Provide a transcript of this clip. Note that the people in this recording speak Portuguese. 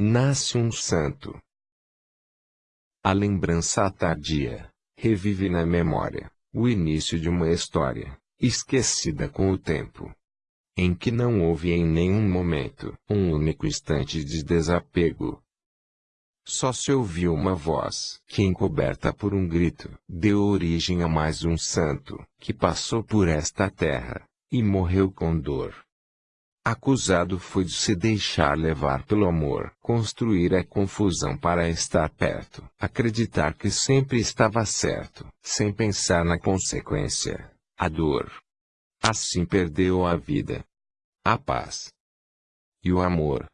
nasce um santo. A lembrança tardia revive na memória o início de uma história esquecida com o tempo, em que não houve em nenhum momento um único instante de desapego. Só se ouviu uma voz que, encoberta por um grito, deu origem a mais um santo que passou por esta terra e morreu com dor. Acusado foi de se deixar levar pelo amor, construir a confusão para estar perto, acreditar que sempre estava certo, sem pensar na consequência, a dor. Assim perdeu a vida, a paz e o amor.